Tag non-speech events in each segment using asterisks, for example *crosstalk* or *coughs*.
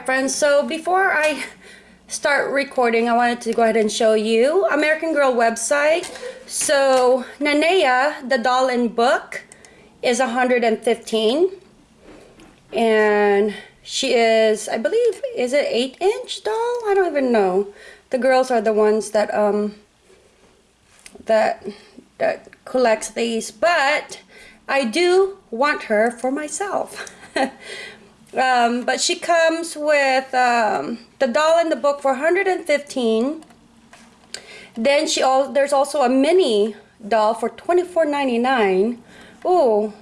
right, friends. So before I start recording, I wanted to go ahead and show you American Girl website. So Nanea, the doll in book, is 115. And she is, I believe, is it 8 inch doll? I don't even know. The girls are the ones that, um, that, that collects these. But I do want her for myself. *laughs* Um, but she comes with um, the doll in the book for 115 Then she all there's also a mini doll for 24.99. Oh,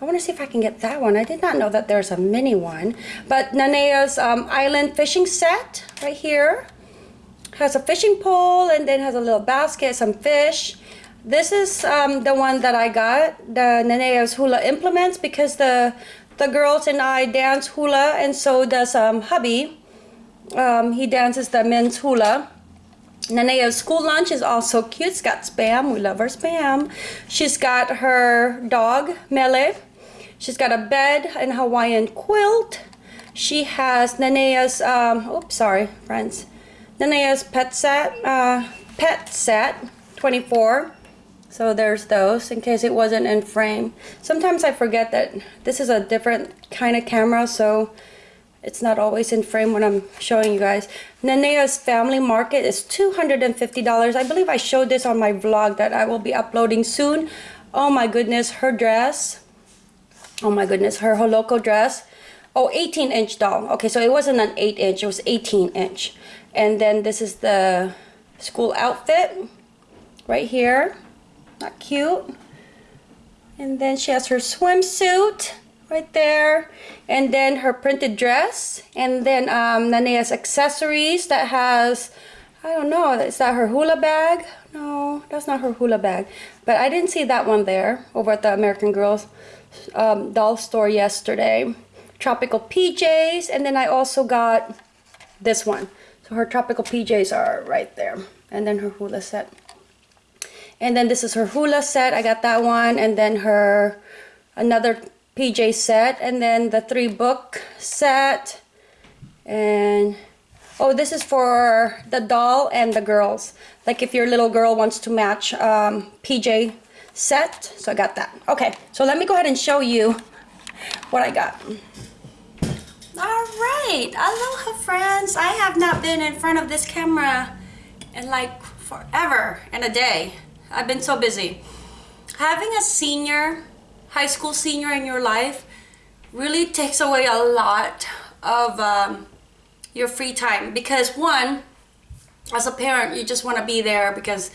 I want to see if I can get that one. I did not know that there's a mini one. But Nanea's um, island fishing set right here has a fishing pole and then has a little basket, some fish. This is um, the one that I got, the Nanea's hula implements because the the girls and I dance hula and so does um, hubby. Um, he dances the men's hula. Nanea's school lunch is also cute. It's got Spam. We love her Spam. She's got her dog, Mele. She's got a bed and Hawaiian quilt. She has Nanea's, um, oops, sorry, friends. Nanea's pet set, uh, pet set, 24. So there's those in case it wasn't in frame. Sometimes I forget that this is a different kind of camera, so it's not always in frame when I'm showing you guys. Nanea's Family Market is $250. I believe I showed this on my vlog that I will be uploading soon. Oh my goodness, her dress. Oh my goodness, her holoku dress. Oh, 18 inch doll. Okay, so it wasn't an 8 inch, it was 18 inch. And then this is the school outfit right here. Not cute. And then she has her swimsuit right there. And then her printed dress. And then um, Nanea's accessories that has, I don't know, is that her hula bag? No, that's not her hula bag. But I didn't see that one there over at the American Girls um, doll store yesterday. Tropical PJs. And then I also got this one. So her tropical PJs are right there. And then her hula set. And then this is her hula set. I got that one. And then her another PJ set. And then the three book set. And oh, this is for the doll and the girls. Like if your little girl wants to match um, PJ set. So I got that. Okay, so let me go ahead and show you what I got. All right, aloha friends. I have not been in front of this camera in like forever and a day. I've been so busy. Having a senior, high school senior in your life really takes away a lot of um, your free time because one, as a parent, you just want to be there because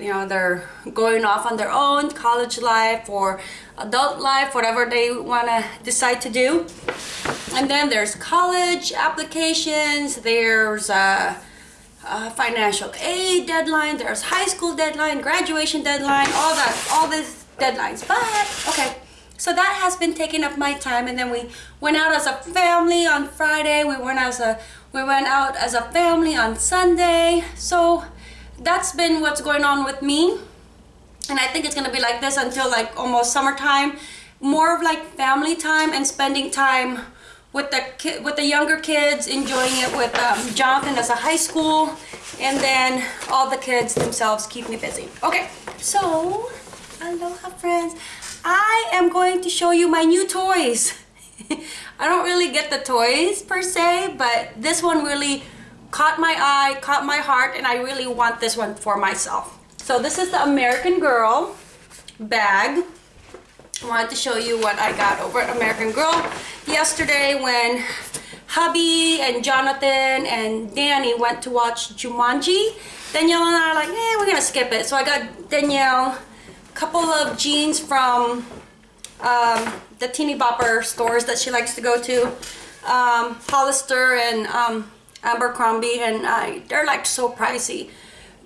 you know they're going off on their own college life or adult life whatever they want to decide to do and then there's college applications there's uh, uh, financial aid deadline, there's high school deadline, graduation deadline, all that, all these deadlines. But, okay, so that has been taking up my time. And then we went out as a family on Friday. We went as a, we went out as a family on Sunday. So that's been what's going on with me. And I think it's gonna be like this until like almost summertime. More of like family time and spending time with the with the younger kids, enjoying it with um, Jonathan as a high school, and then all the kids themselves keep me busy. Okay, so aloha friends. I am going to show you my new toys. *laughs* I don't really get the toys per se, but this one really caught my eye, caught my heart, and I really want this one for myself. So this is the American Girl bag. I wanted to show you what I got over at American Girl yesterday when hubby and Jonathan and Danny went to watch Jumanji. Danielle and I are like, eh, we're gonna skip it. So I got Danielle a couple of jeans from um, the teeny bopper stores that she likes to go to. Um, Hollister and um, Abercrombie and they're like so pricey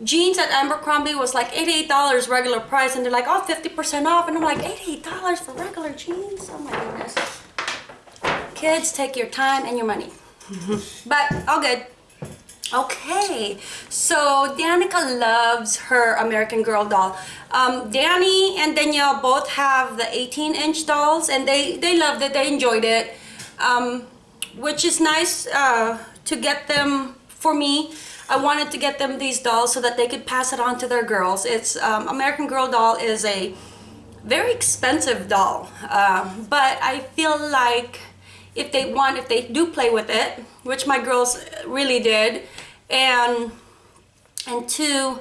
jeans at Abercrombie was like $88 regular price and they're like, oh, 50% off. And I'm like, $88 for regular jeans? Oh my goodness. Kids, take your time and your money. *laughs* but all good. Okay, so Danica loves her American Girl doll. Um, Danny and Danielle both have the 18 inch dolls and they, they loved it, they enjoyed it. Um, which is nice uh, to get them for me. I wanted to get them these dolls so that they could pass it on to their girls. It's um, American Girl doll is a very expensive doll, um, but I feel like if they want, if they do play with it, which my girls really did, and and two,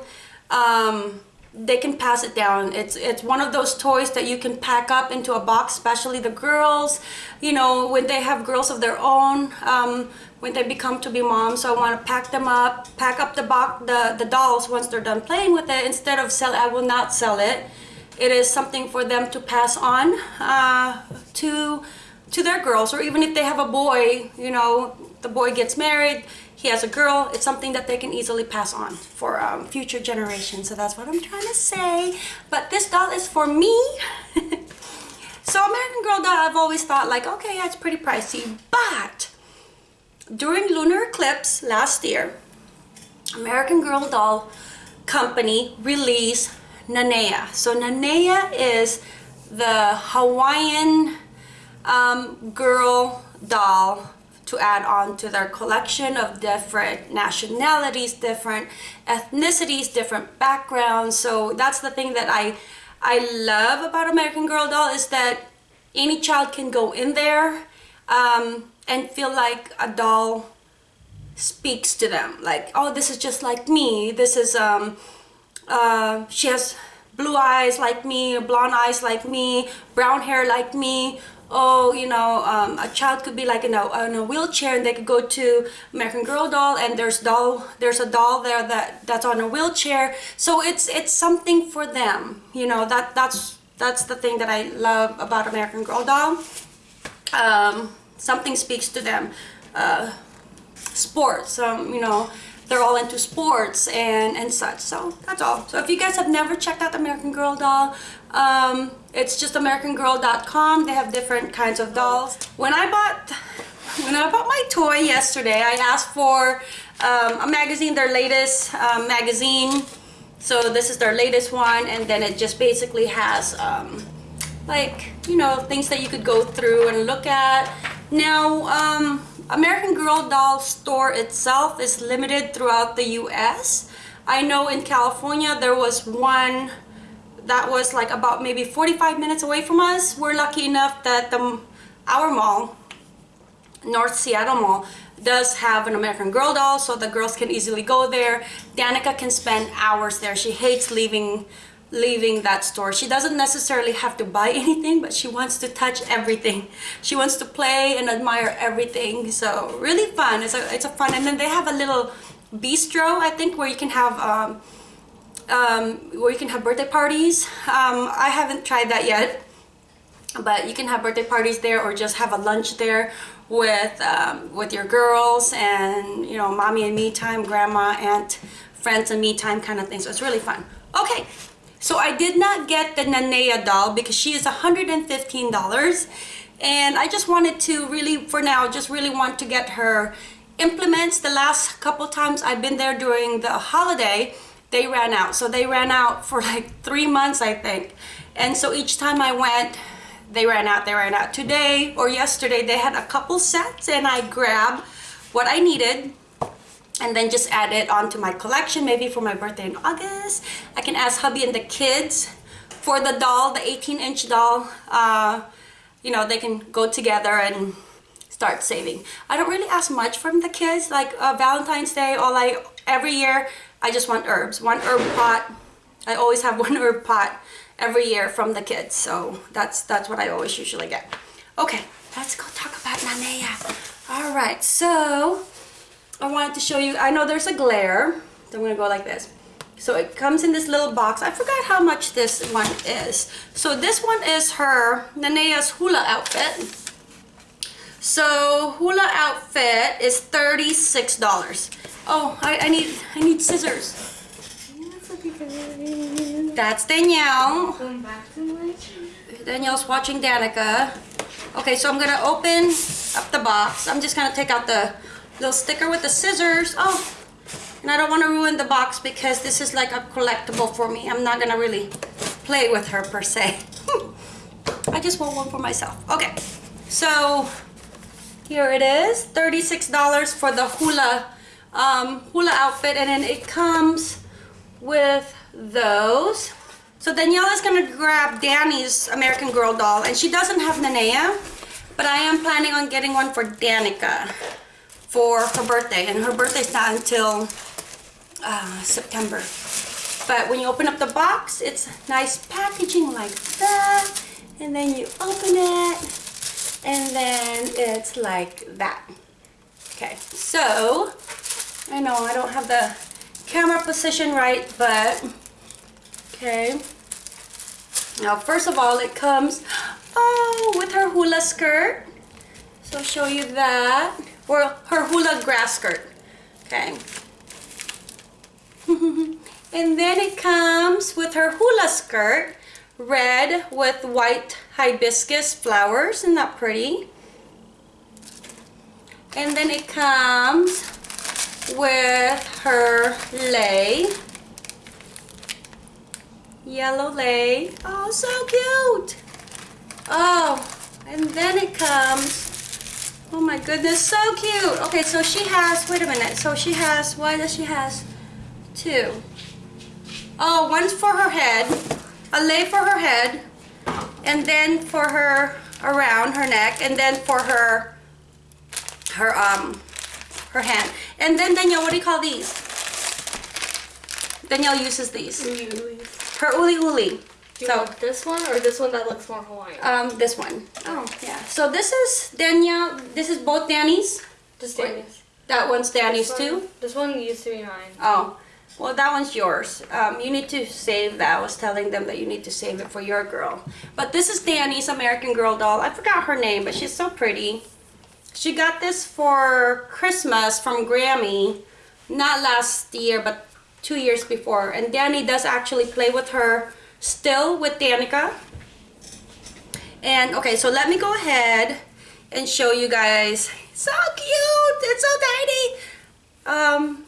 um, they can pass it down. It's it's one of those toys that you can pack up into a box, especially the girls. You know, when they have girls of their own, um, when they become to be moms. So I want to pack them up, pack up the box, the the dolls once they're done playing with it. Instead of sell, I will not sell it. It is something for them to pass on uh, to to their girls, or even if they have a boy. You know, the boy gets married he has a girl it's something that they can easily pass on for um, future generations so that's what I'm trying to say but this doll is for me *laughs* so American Girl doll I've always thought like okay yeah, it's pretty pricey but during lunar eclipse last year American Girl doll company released Nanea so Nanea is the Hawaiian um, girl doll to add on to their collection of different nationalities, different ethnicities, different backgrounds. So that's the thing that I I love about American Girl doll is that any child can go in there um, and feel like a doll speaks to them. Like, oh, this is just like me. This is, um, uh, she has blue eyes like me, blonde eyes like me, brown hair like me, oh, you know, um, a child could be like in a, in a wheelchair and they could go to American Girl doll and there's doll, there's a doll there that, that's on a wheelchair. So it's, it's something for them, you know, that, that's, that's the thing that I love about American Girl doll. Um, something speaks to them. Uh, sports, um, you know, they're all into sports and, and such. So that's all. So if you guys have never checked out American Girl doll, um, it's just americangirl.com. They have different kinds of dolls. When I bought when I bought my toy yesterday, I asked for um, a magazine, their latest um, magazine. So this is their latest one, and then it just basically has um, like you know things that you could go through and look at. Now, um, American Girl doll store itself is limited throughout the U.S. I know in California there was one that was like about maybe 45 minutes away from us. We're lucky enough that the, our mall, North Seattle Mall, does have an American Girl doll so the girls can easily go there. Danica can spend hours there. She hates leaving leaving that store. She doesn't necessarily have to buy *laughs* anything, but she wants to touch everything. She wants to play and admire everything. So really fun. It's a, it's a fun. And then they have a little bistro, I think, where you can have um, um, where you can have birthday parties. Um, I haven't tried that yet, but you can have birthday parties there or just have a lunch there with um, with your girls and you know mommy and me time, grandma, aunt, friends and me time kind of thing. So it's really fun. Okay, so I did not get the Nanea doll because she is $115 and I just wanted to really, for now, just really want to get her implements. The last couple times I've been there during the holiday, they ran out. So they ran out for like three months, I think. And so each time I went, they ran out, they ran out. Today or yesterday, they had a couple sets and I grabbed what I needed and then just add it onto my collection, maybe for my birthday in August. I can ask hubby and the kids for the doll, the 18 inch doll. Uh, you know, they can go together and start saving. I don't really ask much from the kids, like uh, Valentine's Day or like every year I just want herbs. One herb pot. I always have *laughs* one herb pot every year from the kids. So that's that's what I always usually get. Okay, let's go talk about Nanea. All right, so I wanted to show you, I know there's a glare. So I'm gonna go like this. So it comes in this little box. I forgot how much this one is. So this one is her Nanea's hula outfit. So hula outfit is $36. Oh, I, I need I need scissors. That's Danielle. Danielle's watching Danica. Okay, so I'm gonna open up the box. I'm just gonna take out the little sticker with the scissors. Oh, and I don't want to ruin the box because this is like a collectible for me. I'm not gonna really play with her per se. *laughs* I just want one for myself. Okay, so Here it is, $36 for the hula um, hula outfit and then it comes with those. So Danielle is gonna grab Danny's American Girl doll and she doesn't have Nanea, but I am planning on getting one for Danica for her birthday and her birthday's not until uh, September. But when you open up the box, it's nice packaging like that and then you open it and then it's like that. Okay, so I know I don't have the camera position right, but okay. Now, first of all, it comes, oh, with her hula skirt. So I'll show you that. Or her hula grass skirt. Okay. *laughs* and then it comes with her hula skirt, red with white hibiscus flowers. Isn't that pretty? And then it comes with her lei. Yellow lei. Oh, so cute. Oh, and then it comes. Oh my goodness, so cute. Okay, so she has, wait a minute. So she has, why does she has two? Oh, one's for her head, a lei for her head, and then for her around her neck, and then for her, her, um, her hand. And then Danielle, what do you call these? Danielle uses these. Her uli uli. Do you So- want this one or this one that looks more Hawaiian? Um, this one. Oh, yeah. So this is Danielle. This is both Danny's. Just. Danny's. That one's Danny's This too. This one used to be mine. Oh, well, that one's yours. Um, you need to save that. I was telling them that you need to save it for your girl. But this is Danny's American Girl doll. I forgot her name, but she's so pretty. She got this for Christmas from Grammy, not last year, but two years before. And Danny does actually play with her still with Danica. And okay, so let me go ahead and show you guys. So cute! It's so tiny! Um,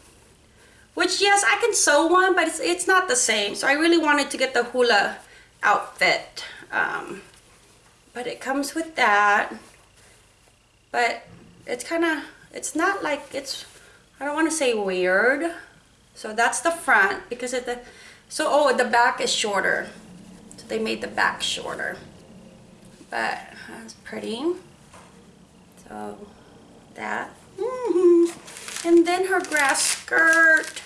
which yes, I can sew one, but it's, it's not the same. So I really wanted to get the hula outfit. Um, but it comes with that. But it's kind of, it's not like, it's, I don't want to say weird. So that's the front because it, the, so oh, the back is shorter. So they made the back shorter. But that's pretty. So that. Mm -hmm. And then her grass skirt.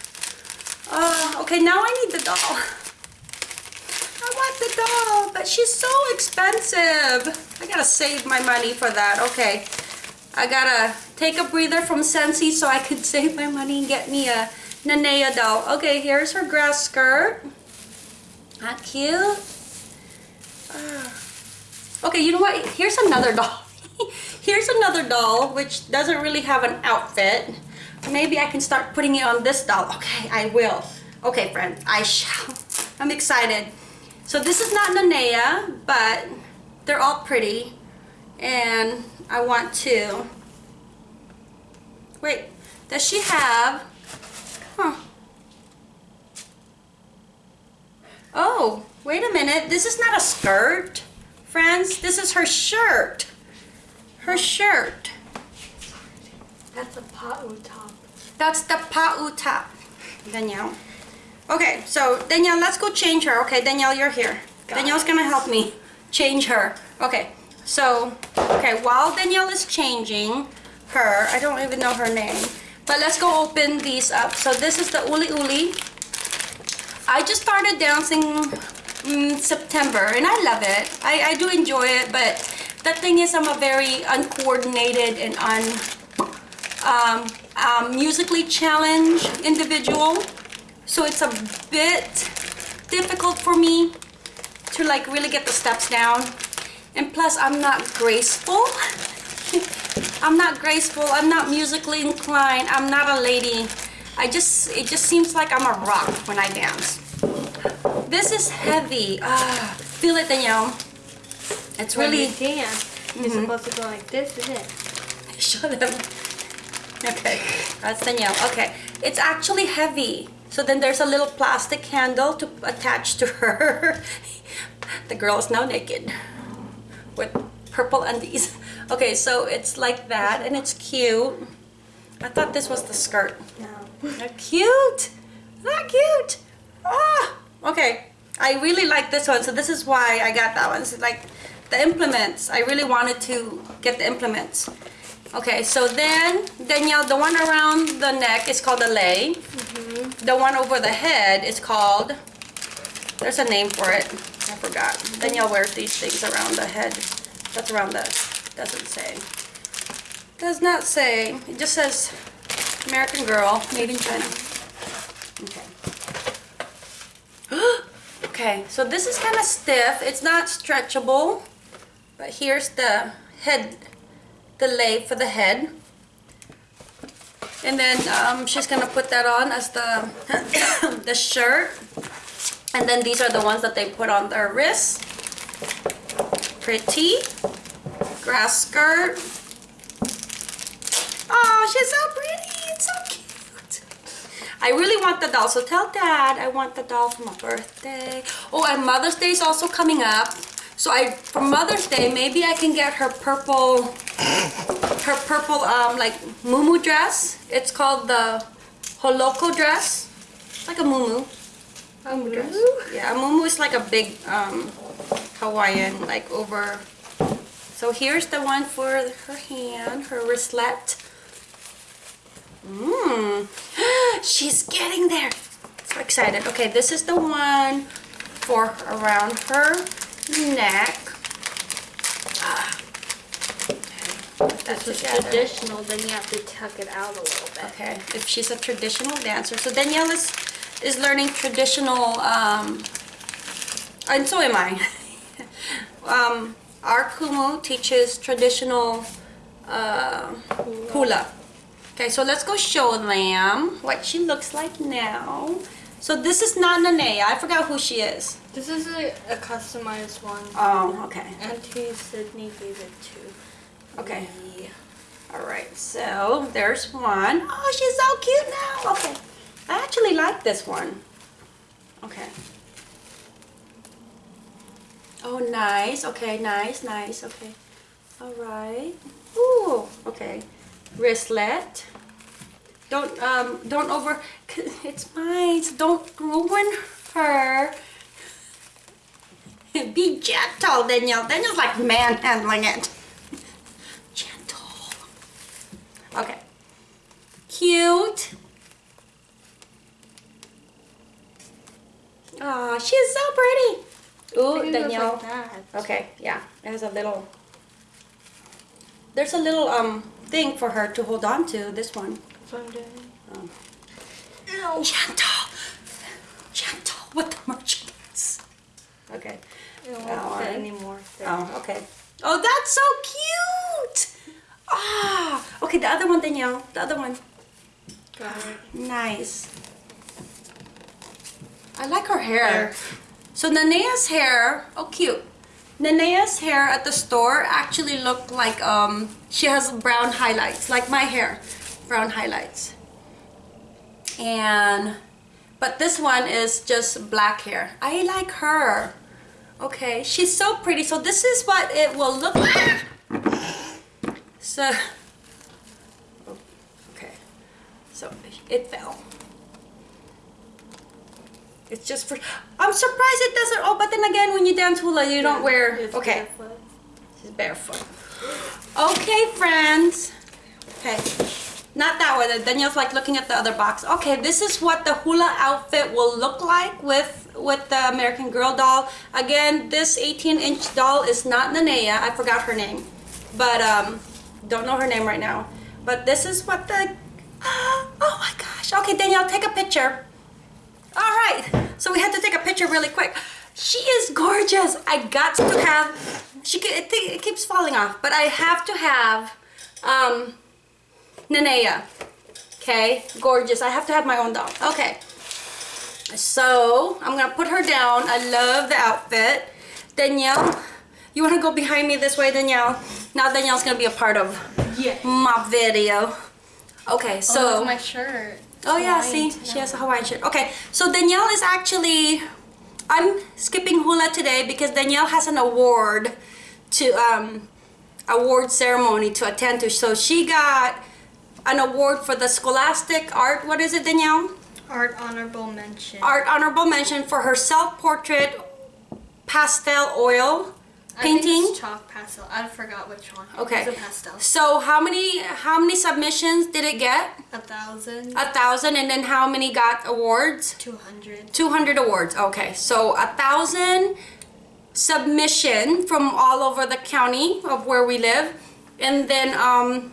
Oh, okay, now I need the doll. *laughs* I want the doll, but she's so expensive. I gotta save my money for that. Okay, I gotta take a breather from Scentsy so I could *laughs* save my money and get me a Nanea doll. Okay, here's her grass skirt. Not cute. Ah. Okay, you know what? Here's another doll. *laughs* Here's another doll, which doesn't really have an outfit. Maybe I can start putting it on this doll. Okay, I will. Okay, friends, I shall. *laughs* I'm excited. So this is not Nanea, but they're all pretty. And I want to... Wait, does she have... Oh, wait a minute. This is not a skirt. Friends, this is her shirt. Her shirt. That's a pa'u top. That's the pa'u top. Danielle. Okay, so Danielle, let's go change her. Okay, Danielle, you're here. Got Danielle's gonna help me change her. Okay, so, okay, while Danielle is changing her, I don't even know her name, but let's go open these up. So this is the Uli Uli. I just started dancing in September and I love it. I, I do enjoy it, but the thing is I'm a very uncoordinated and un, um, um, musically challenged individual. So it's a bit difficult for me to like really get the steps down. And plus I'm not graceful. *laughs* I'm not graceful. I'm not musically inclined. I'm not a lady. I just, it just seems like I'm a rock when I dance. This is heavy. Ah, feel it, Danielle. It's When really, you dance, you're supposed to go like this, isn't it? *laughs* Show them. Okay, that's Danielle. Okay, it's actually heavy. So then there's a little plastic handle to attach to her. *laughs* the girl is now naked with purple undies. Okay, so it's like that and it's cute. I thought this was the skirt. No. They're cute. Not cute. Ah, okay. I really like this one, so this is why I got that one. It's like the implements. I really wanted to get the implements. Okay, so then Danielle, the one around the neck is called a lei. The one over the head is called. There's a name for it. I forgot. Danielle wears these things around the head. That's around the. Doesn't say. Does not say. It just says American Girl, made in China. *gasps* Okay. so this is kind of stiff. It's not stretchable. But here's the head, the lei for the head. And then um, she's gonna put that on as the *coughs* the shirt. And then these are the ones that they put on their wrists. Pretty. Grass skirt. Oh, she's so pretty. It's so cute. I really want the doll. So tell dad I want the doll for my birthday. Oh, and Mother's Day is also coming up. So I, for Mother's Day, maybe I can get her purple, her purple, um, like, muumuu dress. It's called the holoku dress. It's like a muumuu. Um, dress. Yeah, a muumuu is like a big, um, Hawaiian, like, over. So here's the one for her hand, her wristlet. Mmm. *gasps* She's getting there. So excited. Okay, this is the one for around her neck. Ah. Okay, put This is traditional, then you have to tuck it out a little bit. Okay, if she's a traditional dancer. So Danielle is, is learning traditional, um, and so am I. *laughs* um, our Kumu teaches traditional uh, hula. Okay, so let's go show them what she looks like now. So this is not Nanea. I forgot who she is. This is a, a customized one. Oh, okay. Auntie Sydney gave it to Okay. me. All right, so there's one. Oh, she's so cute now. Okay, I actually like this one. Okay. Oh, nice. Okay, nice, nice. Okay. All right. Ooh, okay. Wristlet. Don't um don't over. *laughs* It's mine. Don't ruin her. *laughs* Be gentle, Danielle. Danielle's like manhandling it. *laughs* Gentle. Okay. Cute. Oh, she's so pretty. Ooh, Danielle. like. Okay, yeah. It has a little. There's a little um thing for her to hold on to. This one. That's what I'm doing. Um, Ew. gentle, gentle with the merchandise. Okay. It won't Oh, fit alright. anymore. There. Oh, okay. Oh, that's so cute. Ah, okay. The other one, Danielle. The other one. Got it. Nice. I like her hair. Hair. So Nanea's hair, oh cute. Nanea's hair at the store actually looked like um she has brown highlights, like my hair, brown highlights. And but this one is just black hair. I like her. Okay, she's so pretty. So this is what it will look like. So okay. So it fell. It's just for. I'm surprised it doesn't. Oh, but then again, when you dance hula, you don't wear. Okay, barefoot. she's barefoot. Okay, friends. Okay, not that one. Danielle's like looking at the other box. Okay, this is what the hula outfit will look like with with the American Girl doll. Again, this 18 inch doll is not Nanea. I forgot her name, but um, don't know her name right now. But this is what the. *gasps* Oh my gosh. Okay, Danielle, take a picture. All right, so we had to take a picture really quick. She is gorgeous. I got to have. She it, it keeps falling off, but I have to have um, Nanea. Okay, gorgeous. I have to have my own doll. Okay, so I'm gonna put her down. I love the outfit. Danielle, you wanna go behind me this way, Danielle? Now Danielle's gonna be a part of Yeah. my video. Okay, So so. my shirt. Oh yeah, see, too. she has a Hawaiian shirt. Okay, so Danielle is actually, I'm skipping hula today because Danielle has an award to um award ceremony to attend to. So she got an award for the Scholastic Art, what is it, Danielle? Art honorable mention. Art honorable mention for her self-portrait pastel oil painting. chalk pastel. I forgot which one. Okay. It's a pastel. So how many how many submissions did it get? A thousand. A thousand, and then how many got awards? Two hundred. 200 awards. Okay, so a thousand submission from all over the county of where we live, and then um,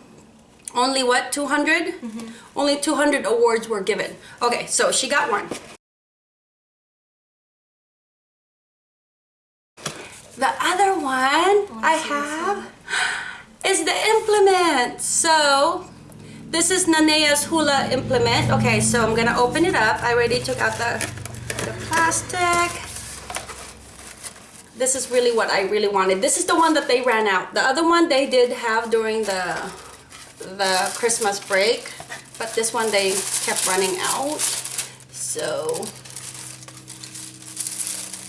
only what 200? Only 200 awards were given. Okay, so she got one. The other one I have is the implement. So this is Nanea's hula implement. Okay, so I'm gonna open it up. I already took out the, the plastic. This is really what I really wanted. This is the one that they ran out. The other one they did have during the the Christmas break, but this one they kept running out. So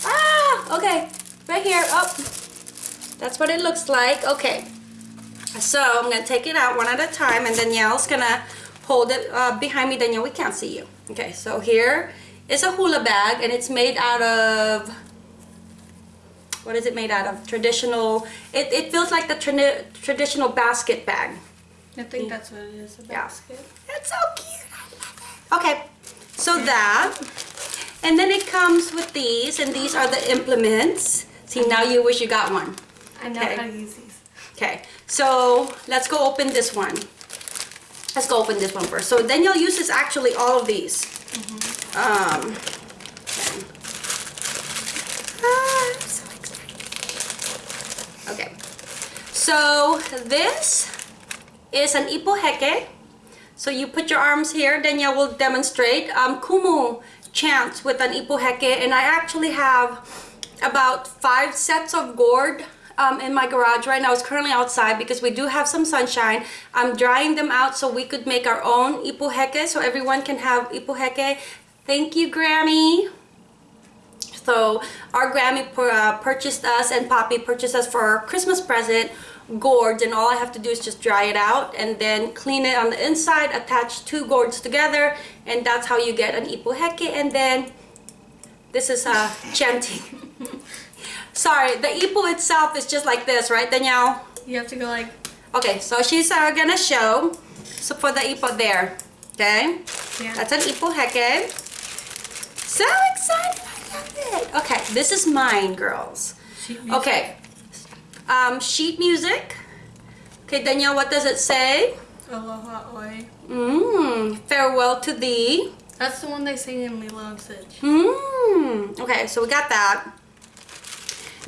ah, okay, right here. Up. That's what it looks like. Okay. So I'm gonna take it out one at a time and Danielle's gonna hold it uh, behind me. Danielle, we can't see you. Okay, so here is a hula bag and it's made out of, what is it made out of? Traditional, it, it feels like the tradi- traditional basket bag. I think that's what it is. A Yeah. basket. It's so cute. I love it. Okay, so that, and then it comes with these and these are the implements. See, now you wish you got one. I know Okay. how to use these. Okay, so let's go open this one. Let's go open this one first. So Danielle uses actually all of these. Um, okay. Ah, so. Okay, so this is an ipuheke. So you put your arms here, Danielle will demonstrate. Um, Kumu chants with an ipuheke and I actually have about five sets of gourd um, in my garage right now. It's currently outside because we do have some sunshine. I'm drying them out so we could make our own ipuheke so everyone can have ipuheke. Thank you, Grammy. So our Grammy uh, purchased us and Poppy purchased us for our Christmas present gourds and all I have to do is just dry it out and then clean it on the inside, attach two gourds together and that's how you get an ipuheke and then this is uh, chanting. *laughs* Sorry, the ipu itself is just like this, right Danielle? You have to go like. Okay, so she's uh, gonna show so for the ipo there, okay? Yeah. That's an ipuheke. So excited, I love it. Okay, this is mine, girls. sheet music. Okay, um, sheet music. Okay, Danielle, what does it say? Aloha Oe. Mmm, farewell to thee. That's the one they sing in Lilo and Stitch. Mmm, okay, so we got that.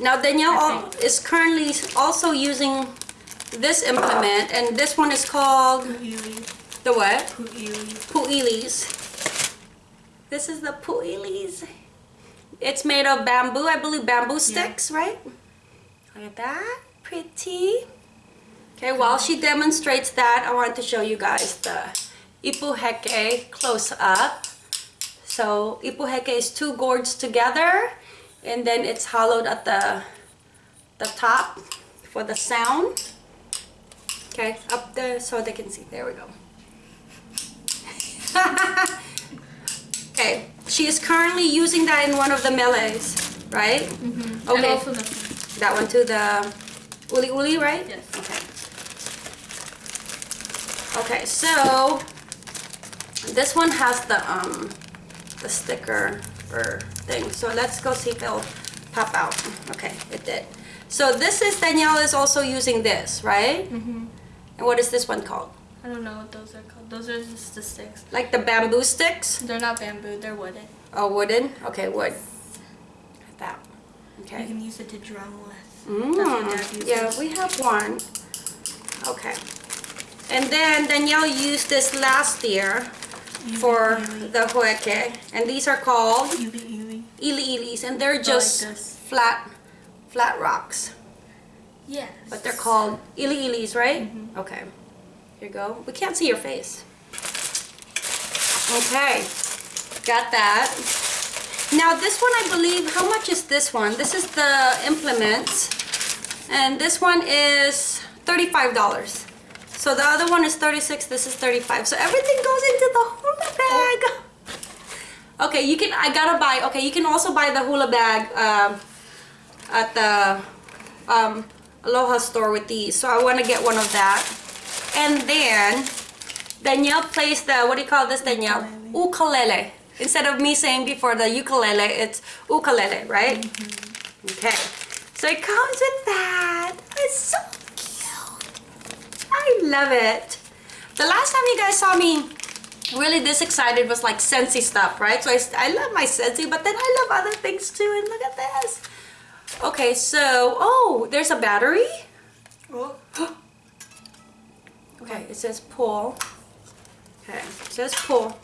Now Danielle al- is currently also using this implement, and this one is called Pu'ili. the what? Pu'ili. Pu'ilis. This is the pu'ilis. It's made of bamboo, I believe bamboo sticks, right? Look at that, pretty. Okay, while she demonstrates that, I want to show you guys the ipuheke close up. So ipuheke is two gourds together, and then it's hollowed at the the top for the sound. Okay, up there so they can see. There we go. *laughs* okay, she is currently using that in one of the melees, right? And Okay, also that one too, the uli uli, right? Yes. Okay. Okay, so this one has the um the sticker or thing. So let's go see if it'll pop out. Okay, it did. So this is Danielle is also using this, right? hmm And what is this one called? I don't know what those are called. Those are just the sticks. Like the bamboo sticks? They're not bamboo. They're wooden. Oh, wooden? Okay, wood. That. You Okay. can use it to drum with. That's what Dad Mm, yeah, we have one. Okay. And then Danielle used this last year for the hueque. And these are called Ili ili. ili ilis. And they're just flat, flat rocks. Yes. But they're called ili ilis, right? Mm-hmm. Okay. Here you go. We can't see your face. Okay. Got that. Now this one I believe, how much is this one? This is the implement. And this one is $35. So the other one is 36, this is 35. So everything goes into the hula bag. Okay, you can, I gotta buy, okay, you can also buy the hula bag um, at the um, Aloha store with these. So I wanna get one of that. And then Danielle plays the, what do you call this, Danielle? Ukulele. Instead of me saying before the ukulele, it's ukulele, right? Okay. So it comes with that. It's so. I love it. The last time you guys saw me really this excited was like Scentsy stuff, right? So I, I love my Scentsy, but then I love other things too. And look at this. Okay, so, oh, there's a battery. Oh. *gasps* Okay, it says pull. Okay, it says pull.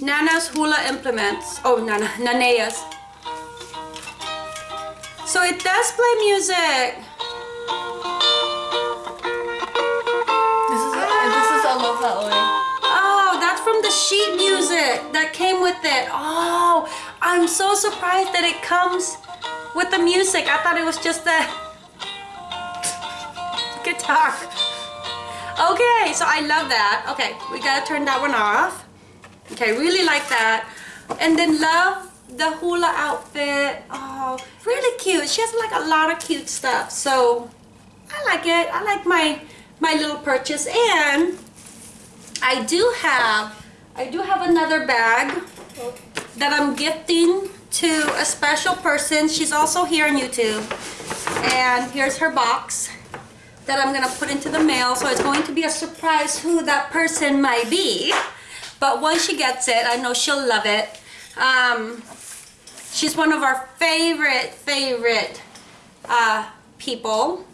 Nana's hula implements. Oh, Nana, Nanea's. So it does play music. Is Aloha Oe. Oh, that's from the sheet music that came with it. Oh, I'm so surprised that it comes with the music. I thought it was just the *laughs* guitar. Okay, so I love that. Okay, we gotta turn that one off. Okay, really like that. And then love the hula outfit. Oh, really cute. She has like a lot of cute stuff. So I like it. I like my my little purchase. And I do have I do have another bag that I'm gifting to a special person. She's also here on YouTube. And here's her box that I'm gonna put into the mail. So it's going to be a surprise who that person might be. But once she gets it, I know she'll love it. Um, she's one of our favorite, favorite uh, people.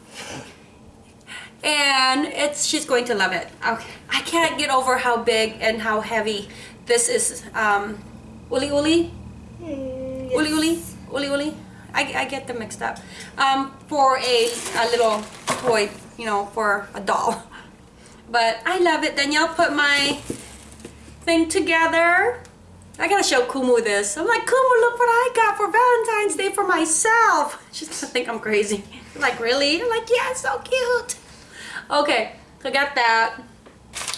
And it's she's going to love it. Okay. I can't get over how big and how heavy this is. Um, uli uli? Uli uli? Uli uli? I, I get them mixed up. Um, for a, a little toy, you know, for a doll. *laughs* But I love it. Danielle put my thing together. I gotta show Kumu this. I'm like, Kumu, look what I got for Valentine's Day for myself. *laughs* She's gonna think I'm crazy. I'm *laughs* like, really? I'm like, yeah, it's so cute. Okay, got that.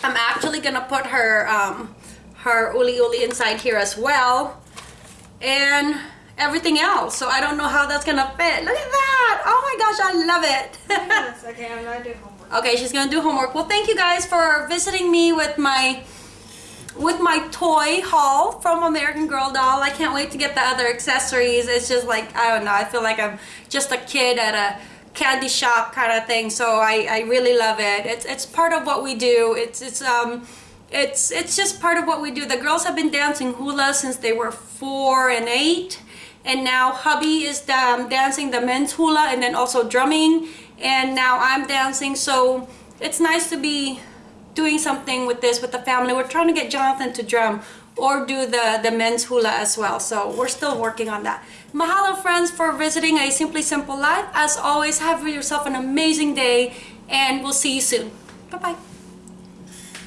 I'm actually gonna put her um, her uli uli inside here as well. And everything else. So I don't know how that's gonna fit. Look at that! Oh my gosh, I love it. yes, *laughs* okay, I'm gonna do homework. Okay, she's gonna do homework. Well, thank you guys for visiting me with my with my toy haul from American Girl Doll. I can't wait to get the other accessories. It's just like, I don't know, I feel like I'm just a kid at a candy shop kind of thing. So I, I really love it. It's, it's part of what we do. It's, it's, um, it's, it's just part of what we do. The girls have been dancing hula since they were four and eight. And now hubby is um, dancing the men's hula and then also drumming. And now I'm dancing. So it's nice to be doing something with this with the family. We're trying to get Jonathan to drum or do the, the men's hula as well. So we're still working on that. Mahalo friends for visiting A Simply Simple Life. As always, have yourself an amazing day and we'll see you soon. Bye-bye.